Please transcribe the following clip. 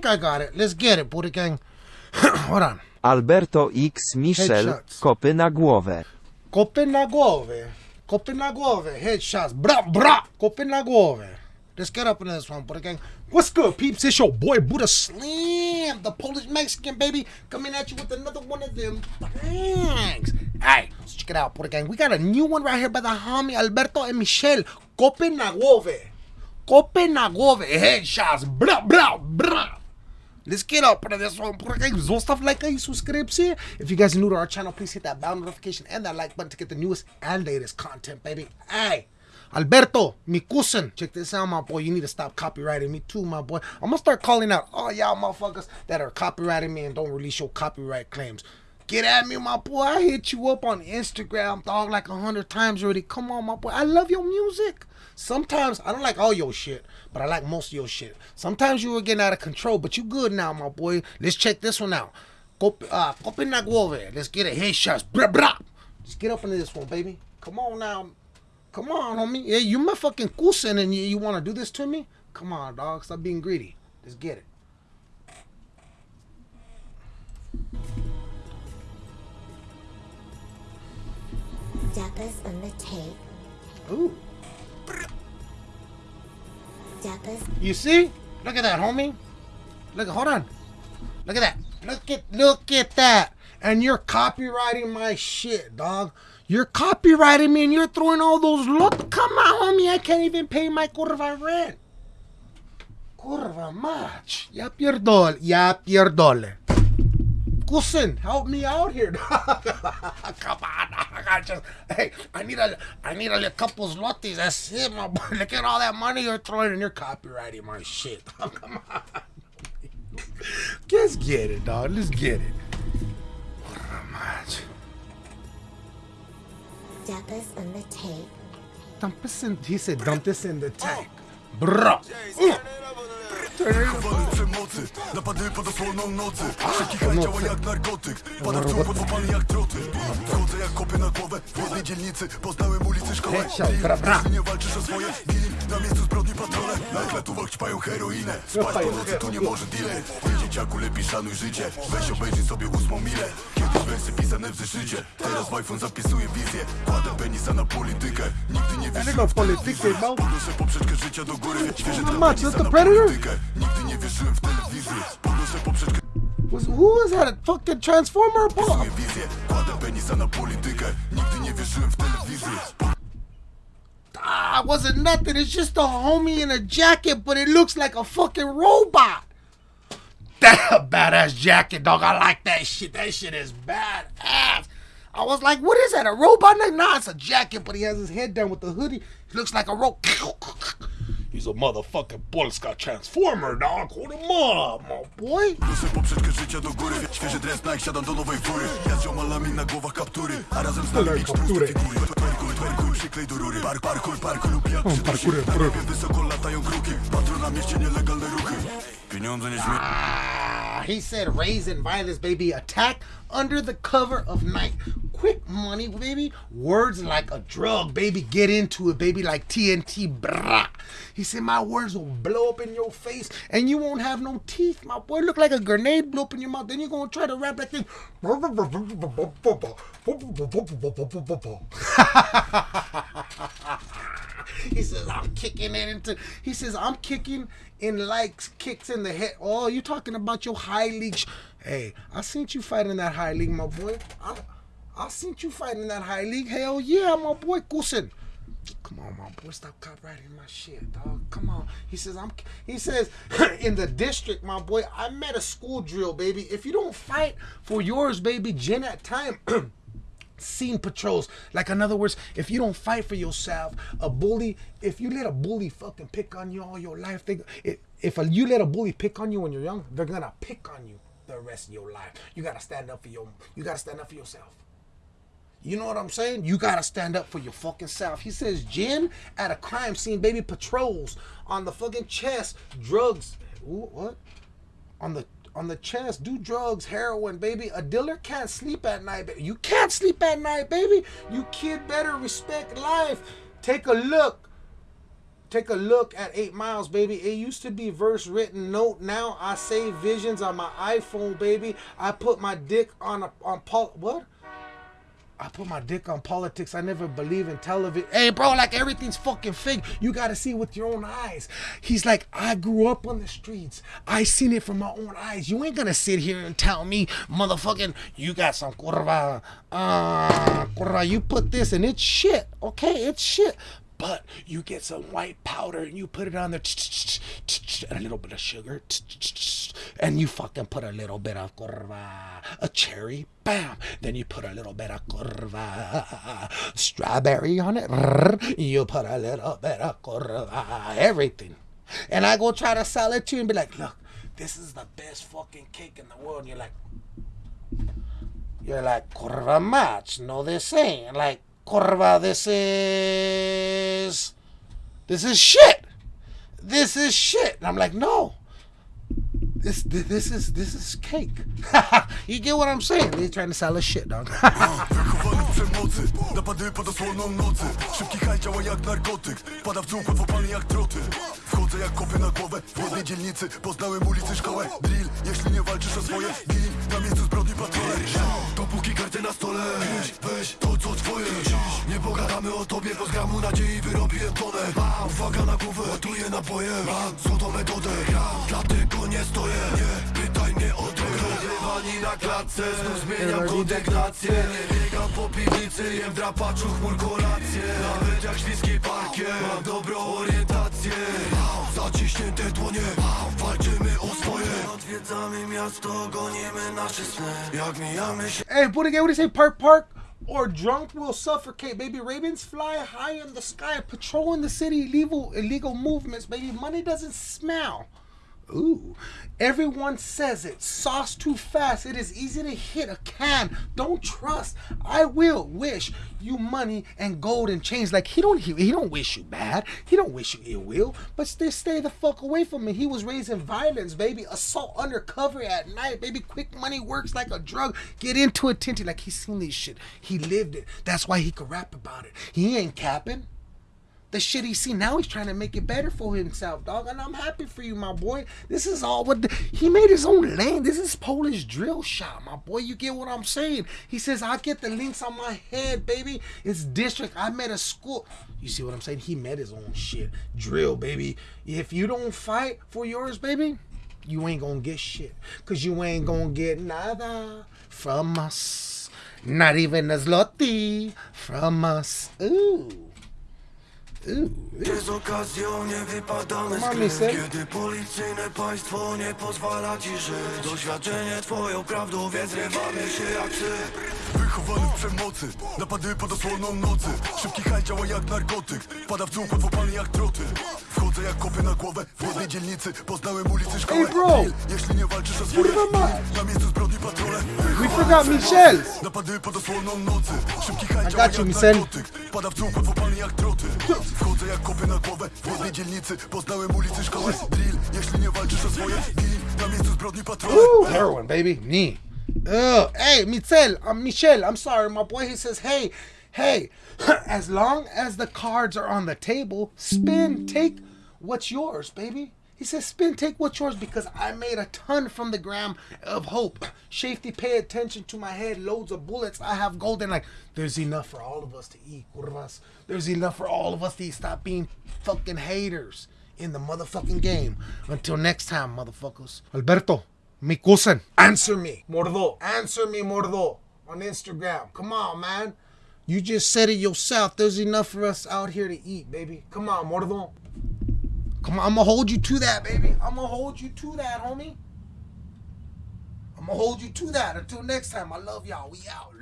think I got it. Let's get it, Buddha Gang. Hold on. Alberto X Michel, Headshots. kopy na głowę. Kopy na głowę. Kopy na głowę. Headshots. Bra, bra. Kopy na głowę. Let's get up into this one, Buddha Gang. What's good, peeps? It's your boy, Buddha Slam, the Polish Mexican, baby, coming at you with another one of them things. Hey, let's check it out, Buddha Gang. We got a new one right here by the homie Alberto and Michel. Kopy na głowę. Kopy na głowę. Headshots. Bra, bra, bra. Let's get up like and subscribe. If you guys are new to our channel, please hit that bell notification and that like button to get the newest and latest content, baby. Hey, Alberto, mi cousin. Check this out, my boy. You need to stop copyrighting me too, my boy. I'm gonna start calling out all y'all motherfuckers that are copyrighting me and don't release your copyright claims. Get at me, my boy. I hit you up on Instagram, dog, like a hundred times already. Come on, my boy. I love your music. Sometimes I don't like all your shit, but I like most of your shit. Sometimes you were getting out of control, but you good now, my boy. Let's check this one out. Cop- uh. Let's get it. Headshots. Blah, blah. Let's get up into this one, baby. Come on now. Come on, homie. Yeah, you my fucking cousin and you, you want to do this to me? Come on, dog. Stop being greedy. Let's get it. Dapper's on the tape. Ooh. Dapper's You see? Look at that, homie. Look, hold on. Look at that. Look at, look at that. And you're copyrighting my shit, dog. You're copyrighting me and you're throwing all those look. Come on, homie. I can't even pay my curva rent. Curva much. Ya pierdol. Ya pierdole. Cousin, help me out here. Come on, dog. I just, hey, I need a, I need a couple zlotys. That's it, my boy. Look at all that money you're throwing, and you're copyrighting my shit. Come on. Let's get it, dog. Let's get it. Much. Dapper's on the tape. Dump this in. He said, dump this in the tank, bro. Mm. Napady pod osłoną nocy. Wszelki haj działa jak narkotyk. Padarcą podłapany jak troty. Wchodzę jak kopy na głowę. W jednej dzielnicy poznałem ulicy szkołę Headshot, bra, bra. Ty nie walczysz o swoje. Gili na miejscu zbrodni patrole. Na ekletówach ćpają heroinę. Spać po nocy tu nie może dealer Ty dzieciaku lepiej szanuj życie. Weź obejrzyj sobie ósmą milę. Kiedyś wersy pisane w zeszycie. Teraz w iPhone zapisuję wizję. Kładę penisa na politykę. Nigdy nie wierzyłem w politykę. Podnoszę poprzeczkę życia do góry. Świeże penisa that's the na Predator? politykę. Nigdy nie wierzyłem w telewizję. Podnoszę poprzeczkę Was, who was that? Fucking transformer? Bro? Psuję wizję, kładę penisa na politykę. Nigdy nie wierzyłem w telewizję Ah, wasn't nothing. It's just a homie in a jacket, but it looks like a fucking robot. That badass jacket, dog. I like that shit. That shit is badass. I was like, what is that? A robot? Nah, it's a jacket, but he has his head down with the hoodie. He looks like a robot. He's a motherfucking Polska transformer, dog. Hold him up, my boy. Proszę poprzeczkę życia do góry Świeży dres Nike, siadam do nowej fury Ja z ziomalami na głowach kaptury A razem z nami kaptury. tłuste figury Twerkuj, twerkuj, przyklej do rury Park, parkuj, parkuj lub jak przy parkury. Na niebie wysoko latają kruki Patrol na mieście, nielegalne ruchy Pieniądze nie śmieją he said raising violence, baby. Attack under the cover of night. Quick money, baby. Words like a drug, baby. Get into it, baby. Like TNT, brah. He said my words will blow up in your face and you won't have no teeth. My boy look like a grenade blow up in your mouth. Then you're gonna try to rap that thing. He says I'm kicking it into. He says I'm kicking in likes, kicks in the head. Oh, you talking about your high league? Hey, I seen you fighting that high league, my boy. I, I seen you fighting that high league. Hell yeah, my boy Kusin. Come on, my boy, stop copyrighting my shit, dog. Come on. He says I'm. He says in the district, my boy. I met a school drill, baby. If you don't fight for yours, baby, Jen at time. scene patrols. Like in other words, if you don't fight for yourself, a bully, if you let a bully fucking pick on you all your life, they, if, you let a bully pick on you when you're young, they're gonna pick on you the rest of your life. You gotta stand up for your, you gotta stand up for yourself. You know what I'm saying? You gotta stand up for your fucking self. He says, Jen at a crime scene, baby patrols on the fucking chest, drugs. Ooh, what? On the on the chest, do drugs, heroin, baby. A dealer can't sleep at night, baby. You can't sleep at night, baby. You kid better respect life. Take a look. Take a look at Eight Miles, baby. It used to be verse written note. Now I save visions on my iPhone, baby. I put my dick on a on Paul. What? I put my dick on politics. I never believe in television. Hey, bro, like everything's fucking fake. You gotta see with your own eyes. He's like, I grew up on the streets. I seen it from my own eyes. You ain't gonna sit here and tell me, motherfucking, you got some curva. Uh, curva, you put this and it's shit. Okay, it's shit. But you get some white powder and you put it on there, and a little bit of sugar, and you fucking put a little bit of curva, a cherry, bam. Then you put a little bit of curva, strawberry on it. You put a little bit of curva, everything. And I go try to sell it to you and be like, look, this is the best fucking cake in the world. And you're like, you're like, curva match. No, this ain't. Like, curva, this is, this is shit. This is shit. And I'm like, no. This, this is this is cake. you get what I'm saying? They're trying to sell us shit, dog. Wychowany w pod osłoną nocy. Szybki haj działa jak narkotyk Pada w dół, łatwo jak troty. Wchodzę jak kopy na głowę W jednej dzielnicy. Poznałem ulicy, szkołę Drill, jeśli nie walczysz o swoje Gin, na miejscu zbrodni patrole. Dopóki karty na stole. Weź, weź to co twoje Pogadamy o tobie, bo z gramu nadziei wyrobiłem tonę Uwaga na głowę, ładuję naboje Mam złotą metodę, ja dlatego nie stoję. Nie pytaj mnie o drogę Rozrywani na klatce, znów zmieniam kondygnację. Nie biegam po piwnicy, jem w drapaczu chmur kolację. Nawet jak śliski parkiet, mam dobrą orientację. Zaciśnięte dłonie, walczymy o swoje. Odwiedzamy miasto, gonimy nasze sny. Jak mijamy się Hey, put again, what do you say? Park, park, or drunk will suffocate, baby. Ravens fly high in the sky, patrolling the city, illegal, illegal movements, baby. Money doesn't smell. Ooh. Everyone says it. Sauce too fast. It is easy to hit a can. Don't trust. I will wish you money and gold and chains. Like he don't he, he don't wish you bad. He don't wish you ill will. But stay stay the fuck away from me. He was raised in violence, baby. Assault undercover at night, baby. Quick money works like a drug. Get into it, Tinty. Like he's seen this shit. He lived it. That's why he could rap about it. He ain't capping the shit he seen. Now he's trying to make it better for himself, dog. And I'm happy for you, my boy. This is all what the, he made his own lane. This is Polish drill shot, my boy. You get what I'm saying? He says, I get the links on my head, baby. It's district. I met a school. You see what I'm saying? He met his own shit. Drill, baby. If you don't fight for yours, baby, you ain't gonna get shit. Cause you ain't gonna get nada from us. Not even a zloty from us. Ooh. Jest okazją, nie wypadamy z Mamy gry ser? Kiedy policyjne państwo nie pozwala ci żyć Doświadczenie twoją prawdą, więc rywamy się jak psy. Wychowany w przemocy, napady pod osłoną nocy. Szybki haj działa jak narkotyk, pada w dół, łatwo jak troty Wchodzę jak kopy na głowę, w jednej dzielnicy Poznałem ulicy, szkołę, Ej, bro! Jeśli nie walczysz o swoje Kurwa mać! Na miejscu zbrodni patrole We forgot Michelle's. Napady pod osłoną nocy Szybki haj I działa got you, jak Michel. narkotyk Pada w dół, łatwo jak troty Wchodzę jak kopy na głowę W jednej dzielnicy poznałem ulicy, szkołę Drill, jeśli nie walczysz o swoje Gin, na miejscu zbrodni patrole Woo, heroin, baby. Knee. Ugh. Hey, Michel, I'm Michel. I'm sorry, my boy. He says, hey, hey, as long as the cards are on the table, spin, take what's yours, baby. He says, spin, take what's yours because I made a ton from the gram of hope. Shafty, pay attention to my head. Loads of bullets. I have golden. Like, there's enough for all of us to eat, curvas. There's enough for all of us to eat. Stop being fucking haters in the motherfucking game. Until next time, motherfuckers. Alberto, mi cousin, answer me. Mordo. Answer me, Mordo. On Instagram. Come on, man. You just said it yourself. There's enough for us out here to eat, baby. Come on, Mordo. Come on, I'm gonna hold you to that, baby. I'm gonna hold you to that, homie. I'm gonna hold you to that. Until next time, I love y'all. We out.